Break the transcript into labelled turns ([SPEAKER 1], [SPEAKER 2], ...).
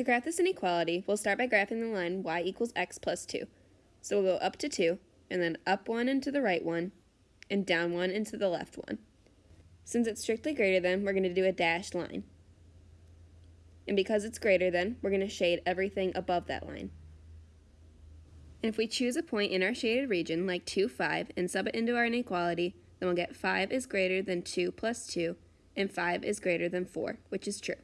[SPEAKER 1] To graph this inequality, we'll start by graphing the line y equals x plus 2. So we'll go up to 2, and then up 1 into the right one, and down 1 into the left one. Since it's strictly greater than, we're going to do a dashed line. And because it's greater than, we're going to shade everything above that line. And if we choose a point in our shaded region, like 2, 5, and sub it into our inequality, then we'll get 5 is greater than 2 plus 2, and 5 is greater than 4, which is true.